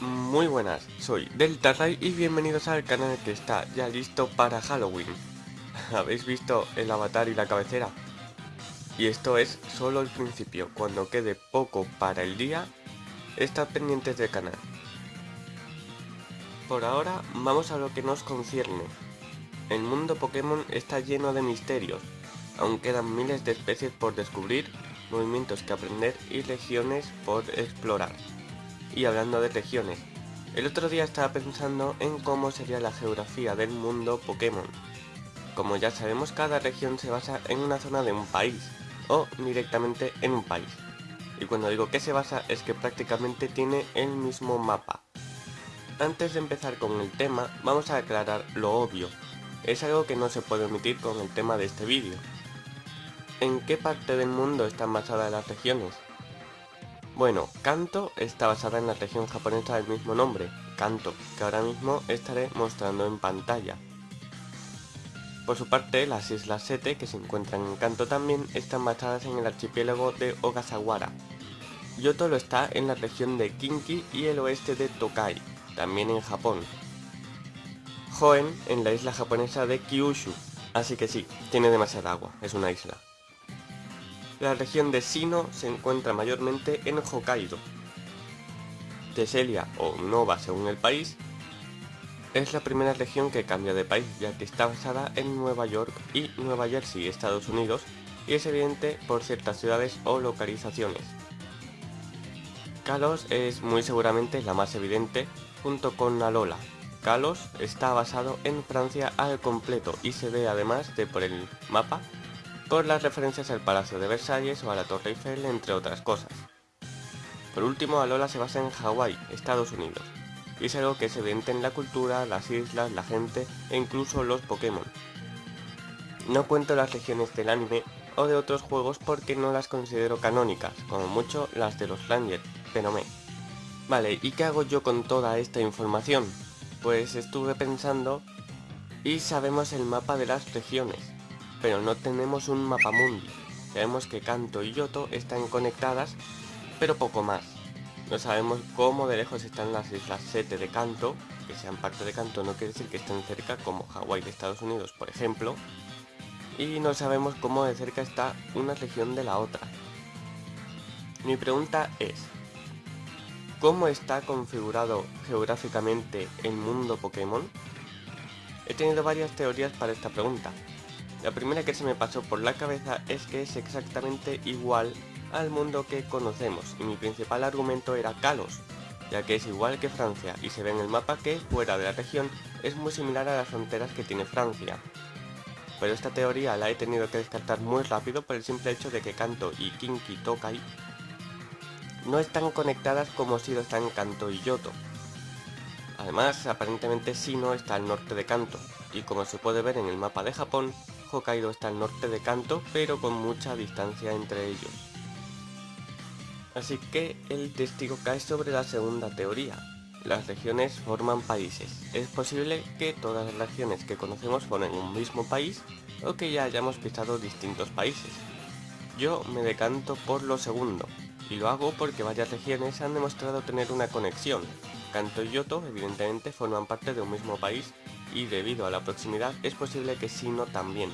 Muy buenas, soy Delta y bienvenidos al canal que está ya listo para Halloween. ¿Habéis visto el avatar y la cabecera? Y esto es solo el principio, cuando quede poco para el día, estad pendientes del canal. Por ahora, vamos a lo que nos concierne. El mundo Pokémon está lleno de misterios, aún quedan miles de especies por descubrir, movimientos que aprender y regiones por explorar. Y hablando de regiones, el otro día estaba pensando en cómo sería la geografía del mundo Pokémon. Como ya sabemos, cada región se basa en una zona de un país, o directamente en un país. Y cuando digo que se basa es que prácticamente tiene el mismo mapa. Antes de empezar con el tema, vamos a aclarar lo obvio. Es algo que no se puede omitir con el tema de este vídeo. ¿En qué parte del mundo están basadas las regiones? Bueno, Kanto está basada en la región japonesa del mismo nombre, Kanto, que ahora mismo estaré mostrando en pantalla. Por su parte, las Islas Sete, que se encuentran en Kanto también, están basadas en el archipiélago de Ogasawara. Yoto lo está en la región de Kinki y el oeste de Tokai, también en Japón. Hoenn en la isla japonesa de Kyushu, así que sí, tiene demasiada agua, es una isla. La región de Sino se encuentra mayormente en Hokkaido. Teselia, o Nova según el país, es la primera región que cambia de país, ya que está basada en Nueva York y Nueva Jersey, Estados Unidos, y es evidente por ciertas ciudades o localizaciones. Kalos es muy seguramente la más evidente, junto con Alola. Kalos está basado en Francia al completo y se ve además de por el mapa por las referencias al Palacio de Versalles o a la Torre Eiffel, entre otras cosas. Por último, Alola se basa en Hawái, Estados Unidos, y es algo que es evidente en la cultura, las islas, la gente e incluso los Pokémon. No cuento las regiones del anime o de otros juegos porque no las considero canónicas, como mucho las de los Ranger, pero me... Vale, ¿y qué hago yo con toda esta información? Pues estuve pensando y sabemos el mapa de las regiones, pero no tenemos un mapa mundi. Sabemos que Kanto y Yoto están conectadas, pero poco más. No sabemos cómo de lejos están las islas Sete de Kanto, que sean parte de Kanto no quiere decir que estén cerca como Hawái de Estados Unidos, por ejemplo. Y no sabemos cómo de cerca está una región de la otra. Mi pregunta es, ¿cómo está configurado geográficamente el mundo Pokémon? He tenido varias teorías para esta pregunta, la primera que se me pasó por la cabeza es que es exactamente igual al mundo que conocemos y mi principal argumento era Kalos, ya que es igual que Francia y se ve en el mapa que fuera de la región es muy similar a las fronteras que tiene Francia. Pero esta teoría la he tenido que descartar muy rápido por el simple hecho de que Kanto y Kinki Tokai no están conectadas como si lo están Kanto y Yoto. Además, aparentemente Sino está al norte de Kanto, y como se puede ver en el mapa de Japón, Hokkaido está al norte de Kanto, pero con mucha distancia entre ellos. Así que el testigo cae sobre la segunda teoría. Las regiones forman países. Es posible que todas las regiones que conocemos formen un mismo país o que ya hayamos pisado distintos países. Yo me decanto por lo segundo, y lo hago porque varias regiones han demostrado tener una conexión. Kanto y Yoto evidentemente forman parte de un mismo país y debido a la proximidad es posible que Sino también.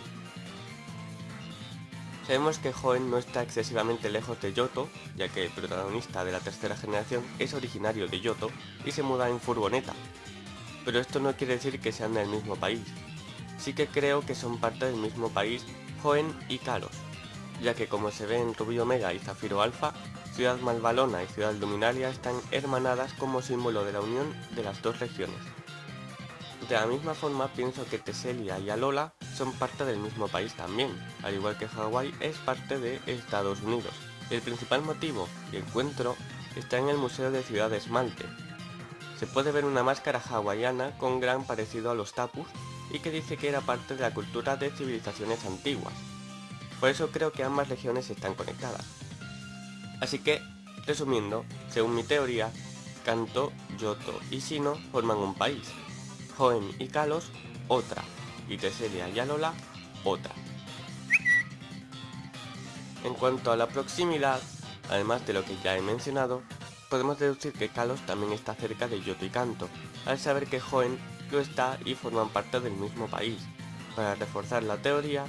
Sabemos que Hoenn no está excesivamente lejos de Yoto, ya que el protagonista de la tercera generación es originario de Yoto y se muda en furgoneta. Pero esto no quiere decir que sean del mismo país. Sí que creo que son parte del mismo país Hoenn y Kalos, ya que como se ve en Rubio Omega y Zafiro Alpha, Ciudad Malvalona y Ciudad Luminaria están hermanadas como símbolo de la unión de las dos regiones. De la misma forma pienso que Teselia y Alola son parte del mismo país también, al igual que Hawái es parte de Estados Unidos. El principal motivo y encuentro está en el Museo de Ciudad de Esmalte. Se puede ver una máscara hawaiana con gran parecido a los tapus y que dice que era parte de la cultura de civilizaciones antiguas. Por eso creo que ambas regiones están conectadas. Así que, resumiendo, según mi teoría, Kanto, Yoto y Sino forman un país, Hoenn y Kalos otra, y Teselia y Alola otra. En cuanto a la proximidad, además de lo que ya he mencionado, podemos deducir que Kalos también está cerca de Yoto y Kanto, al saber que Hoenn lo está y forman parte del mismo país. Para reforzar la teoría,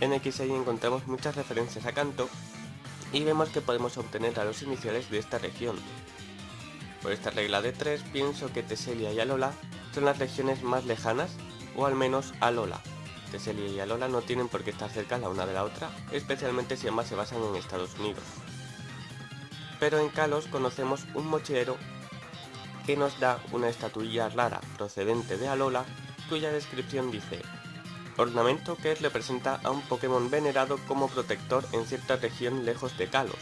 en XY encontramos muchas referencias a Kanto y vemos que podemos obtener a los iniciales de esta región. Por esta regla de 3 pienso que Teselia y Alola son las regiones más lejanas, o al menos Alola. Teselia y Alola no tienen por qué estar cerca la una de la otra, especialmente si ambas se basan en Estados Unidos. Pero en Kalos conocemos un mochilero que nos da una estatuilla rara procedente de Alola, cuya descripción dice Ornamento que representa a un Pokémon venerado como protector en cierta región lejos de Kalos.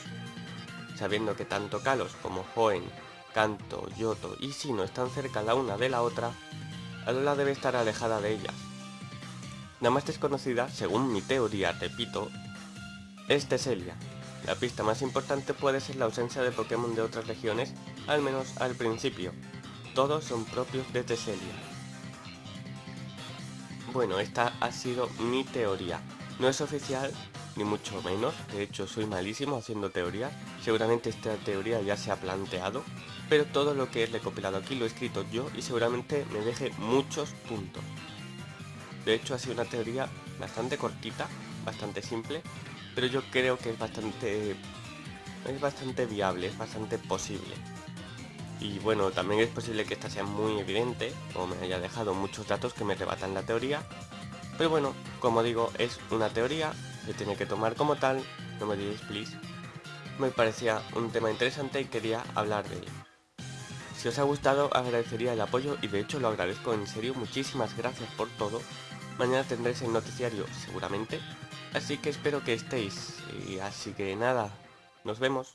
Sabiendo que tanto Kalos como Hoenn, Kanto, Yoto y Sino están cerca la una de la otra, Alola debe estar alejada de ellas. La más desconocida, según mi teoría, repito, es Teselia. La pista más importante puede ser la ausencia de Pokémon de otras regiones, al menos al principio. Todos son propios de Teselia. Bueno, esta ha sido mi teoría. No es oficial, ni mucho menos, de hecho soy malísimo haciendo teorías, seguramente esta teoría ya se ha planteado, pero todo lo que he recopilado aquí lo he escrito yo y seguramente me deje muchos puntos. De hecho ha sido una teoría bastante cortita, bastante simple, pero yo creo que es bastante, es bastante viable, es bastante posible. Y bueno, también es posible que esta sea muy evidente o me haya dejado muchos datos que me rebatan la teoría. Pero bueno, como digo, es una teoría, se tiene que tomar como tal, no me diréis please. Me parecía un tema interesante y quería hablar de ello. Si os ha gustado agradecería el apoyo y de hecho lo agradezco en serio, muchísimas gracias por todo. Mañana tendréis el noticiario seguramente, así que espero que estéis. Y así que nada, nos vemos.